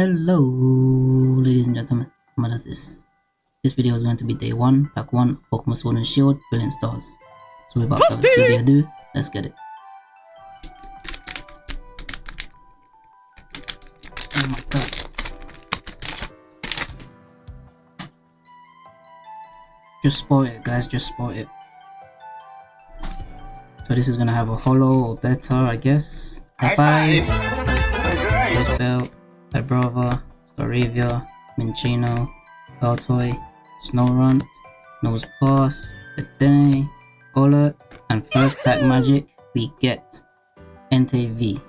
Hello, ladies and gentlemen. What is this? This video is going to be day 1, pack 1 Pokemon Sword and Shield, Brilliant Stars. So without further ado, let's get it. Oh my god. Just spoil it, guys, just spoil it. So this is gonna have a holo or better, I guess. F5, First Belt, Vibrava, Staravia, Minccino, Baltoy, Snorunt, Nose Pass, Edene, Golett, and first pack magic we get Entei V.